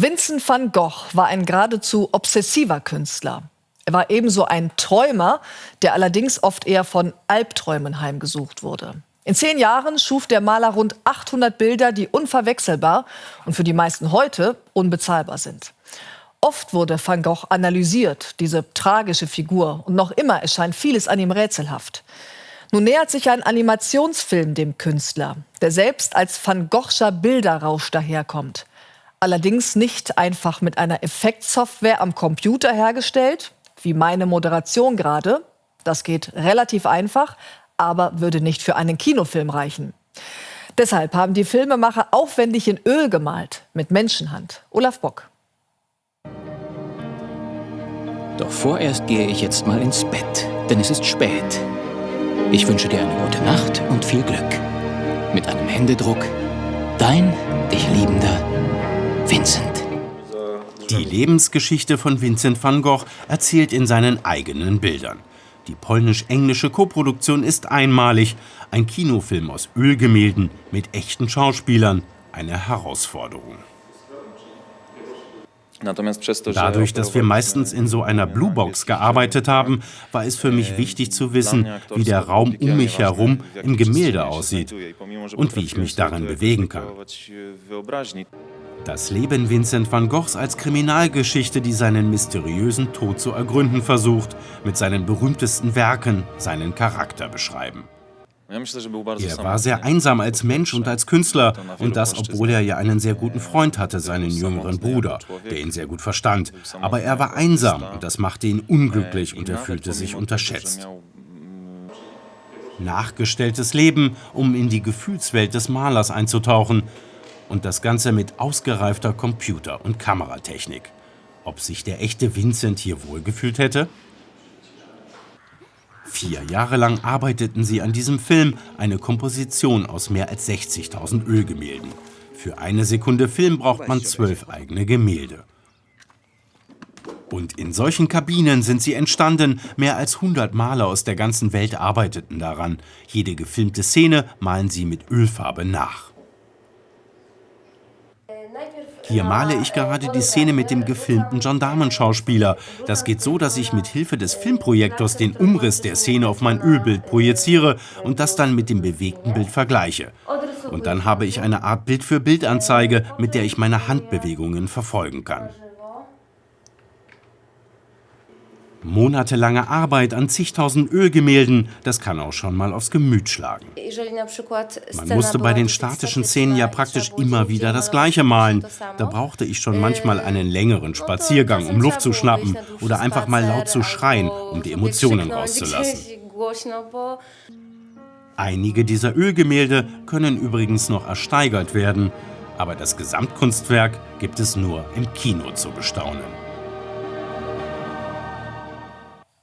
Vincent van Gogh war ein geradezu obsessiver Künstler. Er war ebenso ein Träumer, der allerdings oft eher von Albträumen heimgesucht wurde. In zehn Jahren schuf der Maler rund 800 Bilder, die unverwechselbar und für die meisten heute unbezahlbar sind. Oft wurde Van Gogh analysiert, diese tragische Figur, und noch immer erscheint vieles an ihm rätselhaft. Nun nähert sich ein Animationsfilm dem Künstler, der selbst als Van Goghscher Bilderrausch daherkommt. Allerdings nicht einfach mit einer Effektsoftware am Computer hergestellt, wie meine Moderation gerade. Das geht relativ einfach, aber würde nicht für einen Kinofilm reichen. Deshalb haben die Filmemacher aufwendig in Öl gemalt, mit Menschenhand. Olaf Bock. Doch vorerst gehe ich jetzt mal ins Bett, denn es ist spät. Ich wünsche dir eine gute Nacht und viel Glück. Mit einem Händedruck, dein dich liebender Vincent. Die Lebensgeschichte von Vincent van Gogh erzählt in seinen eigenen Bildern. Die polnisch-englische Koproduktion ist einmalig. Ein Kinofilm aus Ölgemälden mit echten Schauspielern. Eine Herausforderung. Dadurch, dass wir meistens in so einer Bluebox gearbeitet haben, war es für mich wichtig zu wissen, wie der Raum um mich herum im Gemälde aussieht und wie ich mich darin bewegen kann. Das Leben Vincent van Goghs als Kriminalgeschichte, die seinen mysteriösen Tod zu ergründen versucht, mit seinen berühmtesten Werken seinen Charakter beschreiben. Er war sehr einsam als Mensch und als Künstler und das, obwohl er ja einen sehr guten Freund hatte, seinen jüngeren Bruder, der ihn sehr gut verstand. Aber er war einsam und das machte ihn unglücklich und er fühlte sich unterschätzt. Nachgestelltes Leben, um in die Gefühlswelt des Malers einzutauchen und das Ganze mit ausgereifter Computer- und Kameratechnik. Ob sich der echte Vincent hier wohlgefühlt hätte? Vier Jahre lang arbeiteten sie an diesem Film, eine Komposition aus mehr als 60.000 Ölgemälden. Für eine Sekunde Film braucht man zwölf eigene Gemälde. Und in solchen Kabinen sind sie entstanden. Mehr als 100 Maler aus der ganzen Welt arbeiteten daran. Jede gefilmte Szene malen sie mit Ölfarbe nach. Hier male ich gerade die Szene mit dem gefilmten Gendarmenschauspieler. Das geht so, dass ich mit Hilfe des Filmprojektors den Umriss der Szene auf mein Ölbild projiziere und das dann mit dem bewegten Bild vergleiche. Und dann habe ich eine Art Bild-für-Bild-Anzeige, mit der ich meine Handbewegungen verfolgen kann. Monatelange Arbeit an zigtausend Ölgemälden, das kann auch schon mal aufs Gemüt schlagen. Man musste bei den statischen Szenen ja praktisch immer wieder das Gleiche malen. Da brauchte ich schon manchmal einen längeren Spaziergang, um Luft zu schnappen oder einfach mal laut zu schreien, um die Emotionen rauszulassen. Einige dieser Ölgemälde können übrigens noch ersteigert werden, aber das Gesamtkunstwerk gibt es nur im Kino zu bestaunen.